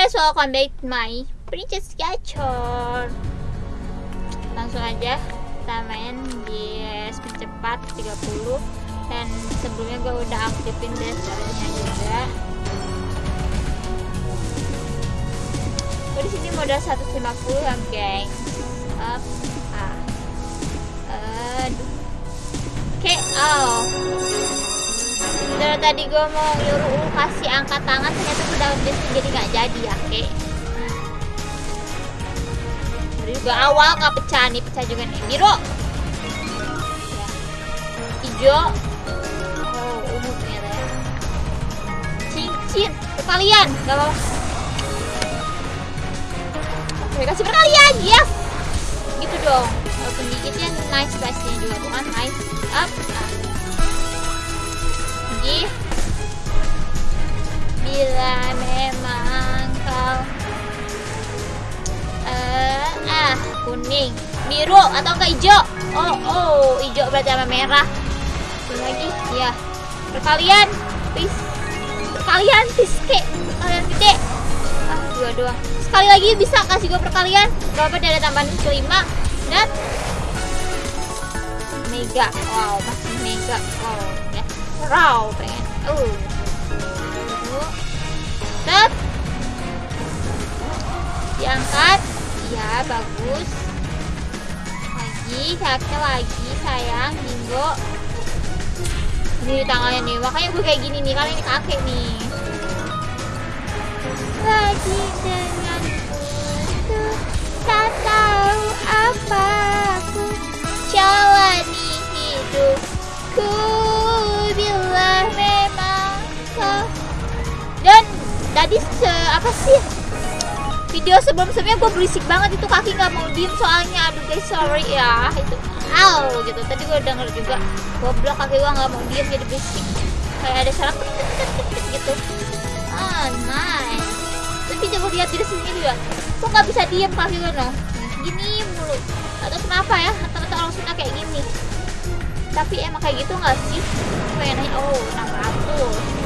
guys, welcome back my Princess Gachor Langsung aja kita main di speed cepat 30 Dan sebelumnya gue udah aktifin dasarnya juga. Gue di sini modal 150 ya geng. Up, ah. Aduh. Oke, oh dari tadi gue mau nyuruh kasih angkat tangan ternyata down base jadi nggak jadi ya kek. Dari juga awal nggak pecah nih pecah juga nih. Biru. Ya. hijau. Oh ungu ternyata ya. Cincin. Perkalian. Nggak apa-apa. Oke kasih perkalian. Yes. Gitu dong. Walaupun dikitnya nice pastinya juga. Tuh kan nice up, kuning biru atau enggak hijau? Oh oh hijau berarti sama merah. Ini lagi ya perkalian please perkalian please kek. Perkalian gede. Ah dua dua. Sekali lagi bisa kasih gue perkalian. Gak apa ada tambahan kelima. Dan mega. Wow masih mega. Wow ya. Raw pengen. Uh diangkat bagus. Lagi kakek lagi sayang bingo ini tangannya nih makanya gue kayak gini nih kalian ini kakek nih. Lagi dengan tuh tak tahu apa aku jalani hidupku. Bila memang kau dan tadi se apa sih video sebelum-sebelumnya gue berisik banget itu kaki nggak mau diem soalnya. Aduh guys sorry ya. Itu aw gitu. Tadi gue denger juga goblok kaki gue nggak mau diem jadi berisik. Kayak ada suara gitu. Ah nice. Tapi coba lihat diri sendiri juga kok nggak bisa diem kaki gue no? Gini mulu. Atau kenapa ya rata-rata orang Sunda kayak gini. Tapi emang kayak gitu nggak sih? Pengen nanya oh 600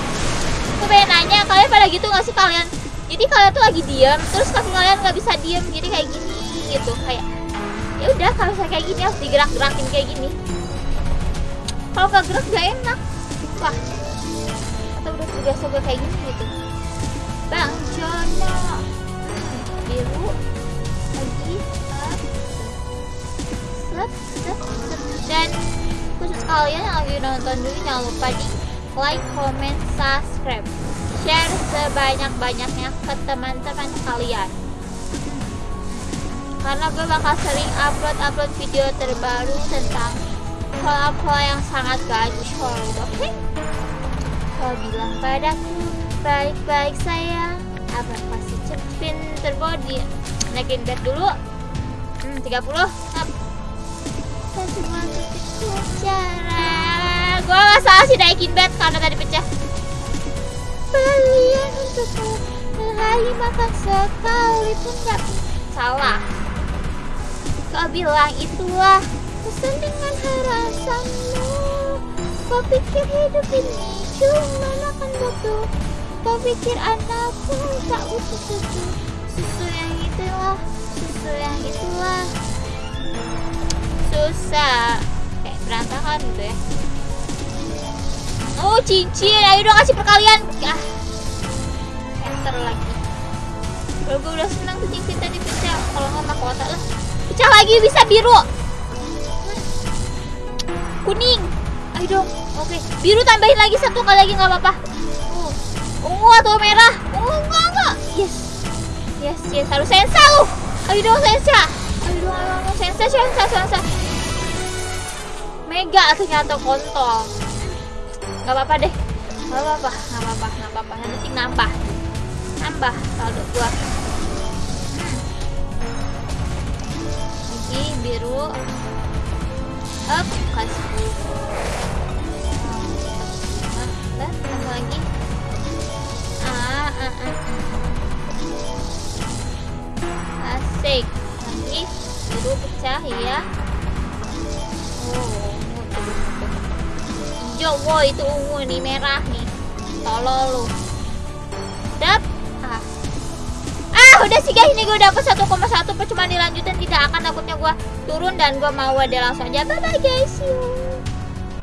aku pengen nanya kalian pada gitu nggak sih kalian jadi kalian tuh lagi diam terus kaki kalian nggak bisa diam jadi kayak gini gitu. Kayak ya udah kalau saya kayak gini harus digerak-gerakin kayak gini. Kalau nggak gerak gak enak. Wah atau udah terbiasa gue kayak gini gitu. Bang Jono. Biru lagi set set set. Dan khusus kalian yang lagi nonton dulu jangan lupa di like, comment, subscribe share sebanyak-banyaknya ke teman-teman kalian. Karena gue bakal sering upload-upload video terbaru tentang pola-pola yang sangat gacor oke? Kau bilang padaku baik-baik sayang. Apa pasti cepin terbody? Naikin bed dulu. Hmm, 30 up. Semua cara gue gak salah sih naikin bed karena tadi pecah Untukmu Sehari makan sekali pun gak salah. Kau bilang itulah Pesan dengan harasanmu. Kau pikir hidup ini cuma makan butuh Kau pikir anak pun tak butuh susu Susu yang itulah Susu yang itulah. Susah. Kayak berantakan gitu ya. Oh cincin, ayo dong kasih perkalian. Ah. Enter lagi. Kalau gue udah senang tuh cincin tadi pecah Kalau nggak mahkota lah. Pecah lagi bisa biru. Kuning. Ayo dong, oke. Biru tambahin lagi satu kali lagi nggak apa-apa. Uh. Ungu atau merah? Ungu enggak enggak. Yes. Yes yes. Harus sensa lu. Ayo dong sensa. Ayo dong ayo dong sensa sensa sensa. Mega ternyata kontol. Nggak apa-apa deh. Nggak apa-apa nggak apa-apa nggak apa-apa nambah saldo gua. Lagi biru. Up kasih dan tambah lagi? Ah, ah, ah, ah. asik. Lagi. Biru pecah ya oh hijau wow itu ungu nih merah nih. Tolol lu sih guys? Ini gue dapet 1,1 percuma dilanjutin. Tidak akan takutnya gue turun dan gue mau ada langsung. Aja bye bye guys. See you